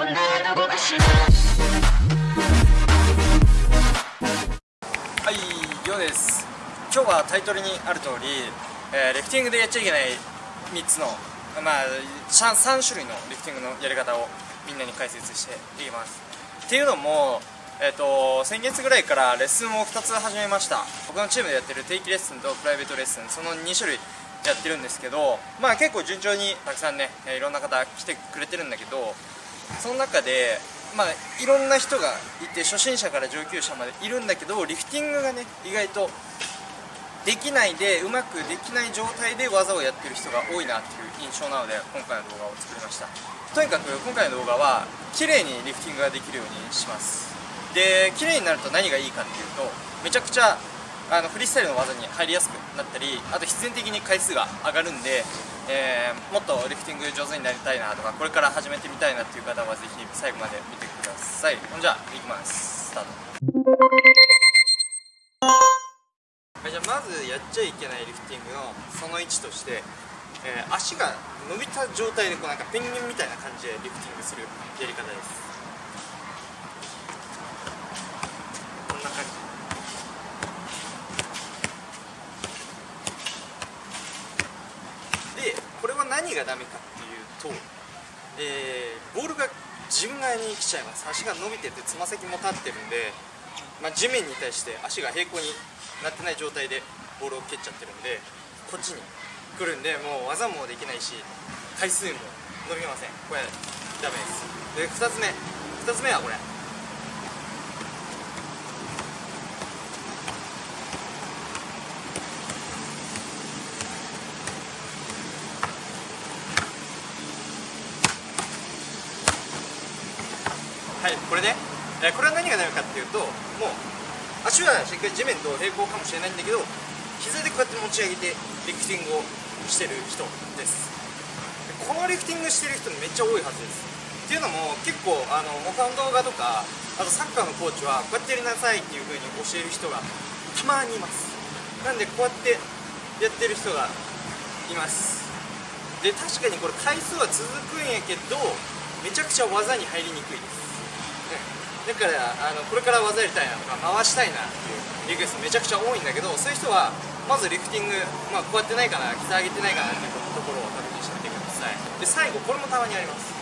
はいようです今日はタイトルにある通り、えー、リフティングでやっちゃいけない3つのまあ 3, 3種類のリフティングのやり方をみんなに解説していきます。っていうのもえーと、先月ぐらいからレッスンを2つ始めました。僕のチームでやってる定期レッスンとプライベートレッスンその2種類やってるんですけどまあ結構順調にたくさんねいろんな方来てくれてるんだけどその中でまあいろんな人がいて初心者から上級者までいるんだけどリフティングがね意外とできないでうまくできない状態で技をやってる人が多いなっていう印象なので今回の動画を作りました。とにかく今回の動画は綺麗にリフティングができるようにします。で綺麗になると何がいいかっていうとめちゃくちゃあのフリースタイルの技に入りやすくなったりあと必然的に回数が上がるんで、えー、もっとリフティング上手になりたいなとかこれから始めてみたいなっていう方はぜひ最後まで見てください。ほんじゃいきます。スタート。はいじゃあまずやっちゃいけないリフティングのその1として、えー、足が伸びた状態でこうなんかペンギンみたいな感じでリフティングするやり方です。何がダメかっていうと、えー、ボールが自分側に来ちゃいます。足が伸びててつま先も立ってるんで、まあ、地面に対して足が平行になってない状態でボールを蹴っちゃってるんでこっちに来るんでもう技もできないし回数も伸びません。これダメです。で2つ目。2つ目はこれ。これね、これは何がダメかっていうともう足はしっかり地面と平行かもしれないんだけど膝でこうやって持ち上げてリフティングをしてる人です。このリフティングしてる人めっちゃ多いはずです。っていうのも結構あの他の動画とかあとサッカーのコーチはこうやってやりなさいっていう風に教える人がたまにいます。なんでこうやってやってる人がいます。で確かにこれ回数は続くんやけどめちゃくちゃ技に入りにくいです。だからあのこれから技やりたいなとか回したいなっていうリクエストめちゃくちゃ多いんだけどそういう人はまずリフティング、まあ、こうやってないかな膝上げてないかなっていうところを確認してみてください。で最後これもたまにあります。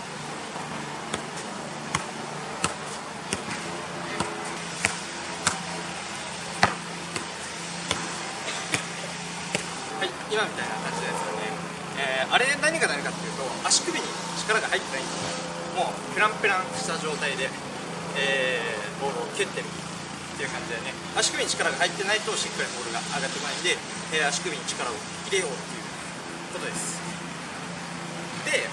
はい今みたいな感じですよね、えー、あれ何が何かっていうと足首に力が入ってないんですもうペランペランした状態で。えー、ボールを蹴ってるっていう感じでね。足首に力が入ってないとしっかりボールが上がってこないんで、えー、足首に力を入れようっていうことです。で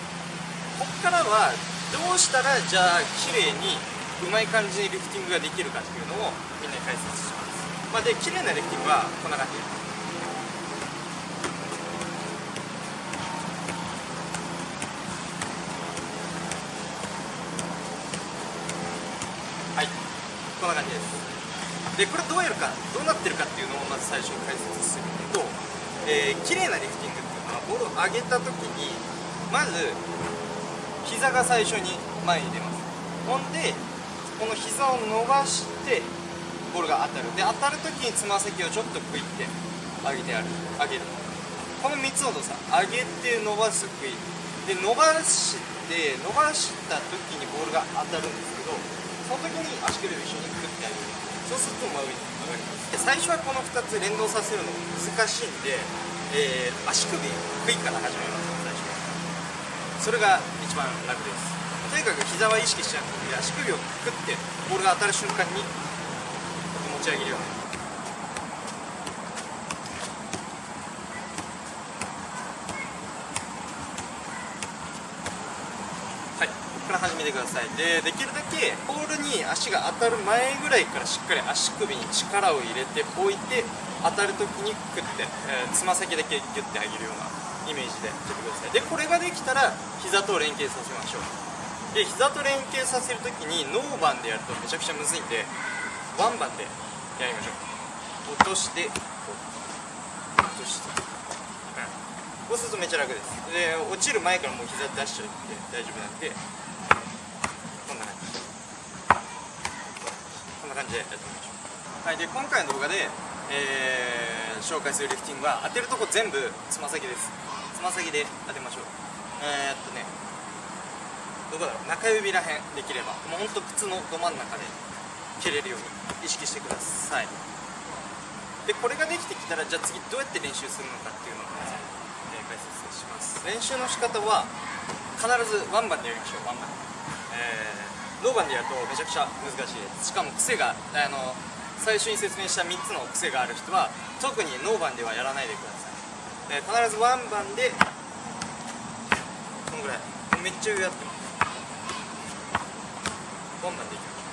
こっからはどうしたらじゃあ綺麗にうまい感じにリフティングができるかっていうのをみんなに解説します、まあ、で綺麗なリフティングはこんな感じこんな感じです。でこれどうやるかどうなってるかっていうのをまず最初に解説すると、えー、綺麗なリフティングっていうのはボールを上げた時にまず膝が最初に前に出ます。ほんでこの膝を伸ばしてボールが当たる。で当たる時につま先をちょっとクイって上げてある。上げる。この3つの動作上げて伸ばすクイ。で伸ばして伸ばした時にボールが当たるんですけどその時に足首を一緒にくってあげるそうすると真上に上がります。最初はこの2つ連動させるの難しいんで、えー、足首クイッから始めます最初それが一番楽です。とにかく膝は意識しちゃうので足首をくってボールが当たる瞬間に持ち上げるように。から始めてください。でできるだけポールに足が当たる前ぐらいからしっかり足首に力を入れて置いて当たる時にクッてつま、先だけギュッて上げるようなイメージでやってください。でこれができたら膝と連携させましょう。で膝と連携させる時にノーバンでやるとめちゃくちゃむずいんでワンバンでやりましょう。落として落として。こうするとめっちゃ楽です。で落ちる前からもう膝出しちゃって大丈夫なんでな感じでやってみましょう。はいで今回の動画で、えー、紹介するリフティングは当てるとこ全部つま先です。つま先で当てましょう。えー、っとねどこだろう。中指らへんできればもうほんと靴のど真ん中で蹴れるように意識してください。でこれができてきたらじゃあ次どうやって練習するのかっていうのを皆さんに、え解説します。練習の仕方は必ずワンバンでやりましょう。ワンバン、えー、ノーバンでやるとめちゃくちゃ難しいですしかも癖があの最初に説明した3つの癖がある人は特にノーバンではやらないでください、必ずワンバンでこんぐらい。めっちゃ上やって。ますワンバンでい。きまし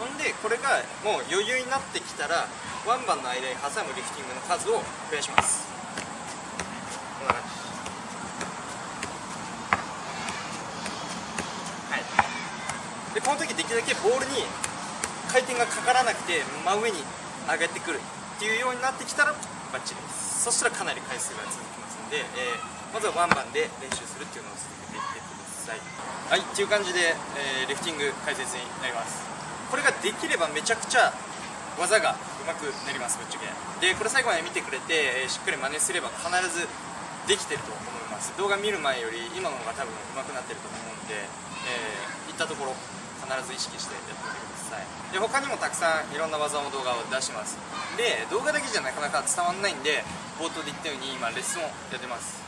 ょうほんでこれがもう余裕になってきたらワンバンの間に挟むリフティングの数を増やしますこんな感じはいでこの時できるだけボールに回転がかからなくて真上に上がってくるっていうようになってきたらバッチリです。そしたらかなり回数が続きますので、えー、まずはワンバンで練習するっていうのを続けていってください。はいっていう感じで、えー、リフティング解説になります。これができればめちゃくちゃ技がうまくなりますぶっちゃけ。でこれ最後まで見てくれて、えー、しっかり真似すれば必ずできてると思います。動画見る前より今の方が多分上手くなってると思うんで、えー、いったところ必ず意識してやってみてください。で他にもたくさんいろんな技の動画を出します。で動画だけじゃなかなか伝わんないんで冒頭で言ったように今レッスンをやってます。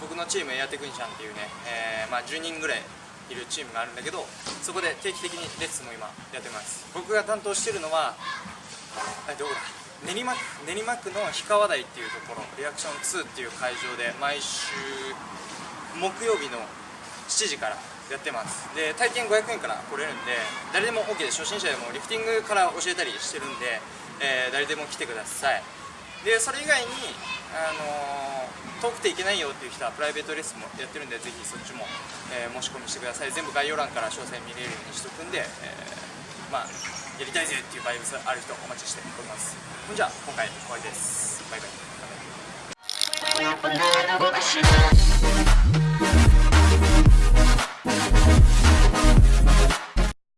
僕のチームエアテクニシャンっていうね、えー、まあ、10人ぐらいいるチームがあるんだけどそこで定期的にレッスンも今やってます。僕が担当してるのはどこだ？練馬練馬区の氷川台っていうところリアクション2っていう会場で毎週木曜日の7時からやってます。で体験500円から来れるんで誰でも OK です初心者でもリフティングから教えたりしてるんで、えー、誰でも来てください。でそれ以外に、あのー、遠くていけないよっていう人はプライベートレッスンもやってるんでぜひそっちも、えー、申し込みしてください。全部概要欄から詳細見れるようにしとくんで、え、まあやりたいぜっていうバイブスある人お待ちしております。じゃ今回終わりです。バイバイ。